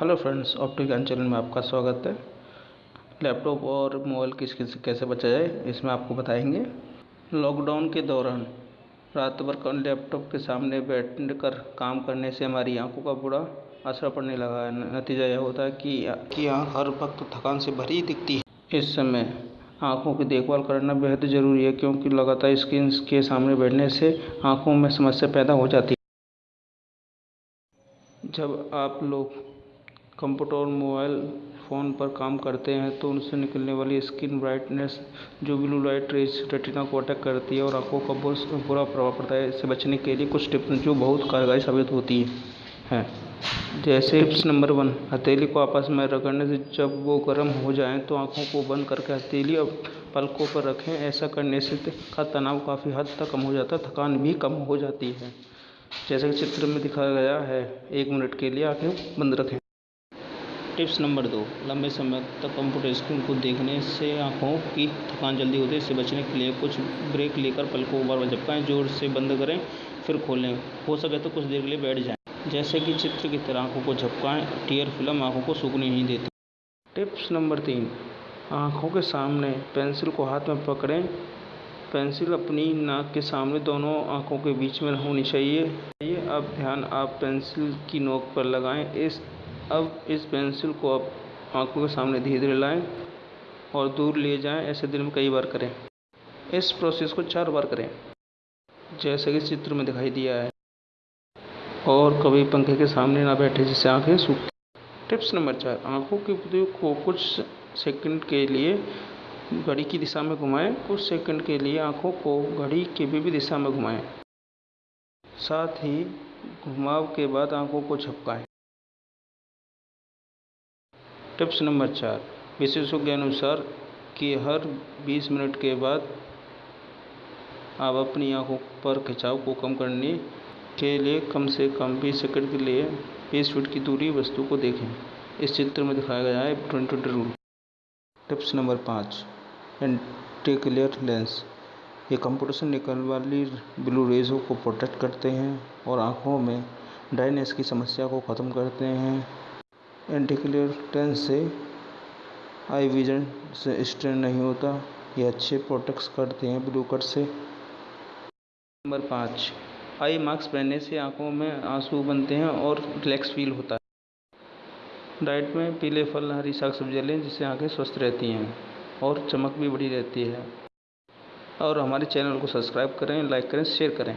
Hello friends, optic Gyan channel में आपका स्वागत है। लैपटॉप और मोबाइल की किस किस कैसे बचा जाए, इसमें आपको बताएँगे। लॉकडाउन के दौरान रात भर लैपटॉप के सामने बैठ कर काम करने से हमारी आँखों का बुरा असर पड़ने लगा। है नतीजा यह होता है कि कि आँख हर वक्त थकान से भरी दिखती है। इस समय आँखों की देखभाल करना बेहद ज़रूरी है, क्योंकि लगातार स्क्रीन के सामने बैठने से आँखों में समस्या पैदा हो जाती है। जब आप लोग कंप्यूटर और मोबाइल फ़ोन पर काम करते हैं तो उनसे निकलने वाली स्किन ब्राइटनेस जो ब्लू लाइट, रेज रेटिना को अटैक करती है और आँखों का बहुत बुरा प्रभाव पड़ता है। इससे बचने के लिए कुछ टिप्स जो बहुत कारगर साबित होती है। जैसे टिप्स नंबर वन, हथेली को आपस में रगड़ने से जब वो गर्म हो जाए तो आँखों को बंद करके हथेली और पलकों पर रखें। ऐसा करने से का तनाव काफ़ी हद तक कम हो जाता है, थकान भी कम हो जाती है। जैसे कि चित्र में दिखाया गया है, एक मिनट के लिए आँखें बंद रखें। टिप्स नंबर दो। लंबे समय तक कंप्यूटर स्क्रीन को देखने से आँखों की थकान जल्दी होती है, इससे बचने के लिए कुछ ब्रेक लेकर पल को बार बार झपकाएँ, ज़ोर से बंद करें, फिर खोलें। हो सके तो कुछ देर के लिए बैठ जाएँ। जैसे कि चित्र की तरह आँखों को झपकाएँ, टीयर फ़िल्म आँखों को सूखने नहीं देती। टिप्स नंबर तीन। आँखों के सामने पेंसिल को हाथ में पकड़ें। पेंसिल अपनी नाक के सामने दोनों आँखों के बीच में होनी चाहिए। अब ध्यान आप पेंसिल की नोक पर लगाएँ। इस अब इस पेंसिल को आप आँखों के सामने धीरे धीरे लाएँ और दूर ले जाएँ, ऐसे दिन में कई बार करें। इस प्रोसेस को चार बार करें, जैसे कि चित्र में दिखाई दिया है। और कभी पंखे के सामने ना बैठे, जिससे आँखें सूख टिप्स नंबर चार, आँखों के को कुछ सेकंड के लिए घड़ी की दिशा में घुमाएँ, कुछ सेकंड के लिए आँखों को घड़ी की विपरीत दिशा में घुमाएँ। साथ ही घुमाव के बाद आँखों को झपकाएँ। टिप्स नंबर चार। विशेषज्ञों अनुसार कि हर 20 मिनट के बाद आप अपनी आँखों पर खिंचाव को कम करने के लिए कम से कम 20 सेकंड के लिए 20 फीट की दूरी वस्तु को देखें। इस चित्र में दिखाया गया है twenty twenty rule. Tips number पाँच। Antiglare lens. ये कंप्यूटर से निकलने वाली ब्लू रेज़ों को प्रोटेक्ट करते हैं और आँखों में ड्राइनेस की समस्या को ख़त्म करते हैं। एंटीक्लियर से आई विजन से स्ट्रेन नहीं होता। ये अच्छे प्रोटेक्ट करते हैं ब्लू कट से। नंबर पाँच आई मास्क पहनने से आँखों में आँसू बनते हैं और रिलैक्स फील होता है। डाइट में पीले फल, हरी साग सब्ज़ियाँ लें जिससे आँखें स्वस्थ रहती हैं और चमक भी बढ़ी रहती है। और हमारे चैनल को सब्सक्राइब करें लाइक करें शेयर करें।